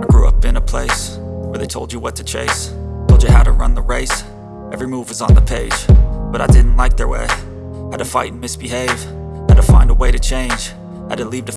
I grew up in a place where they told you what to chase Told you how to run the race, every move was on the page But I didn't like their way, had to fight and misbehave Had to find a way to change, had to leave the.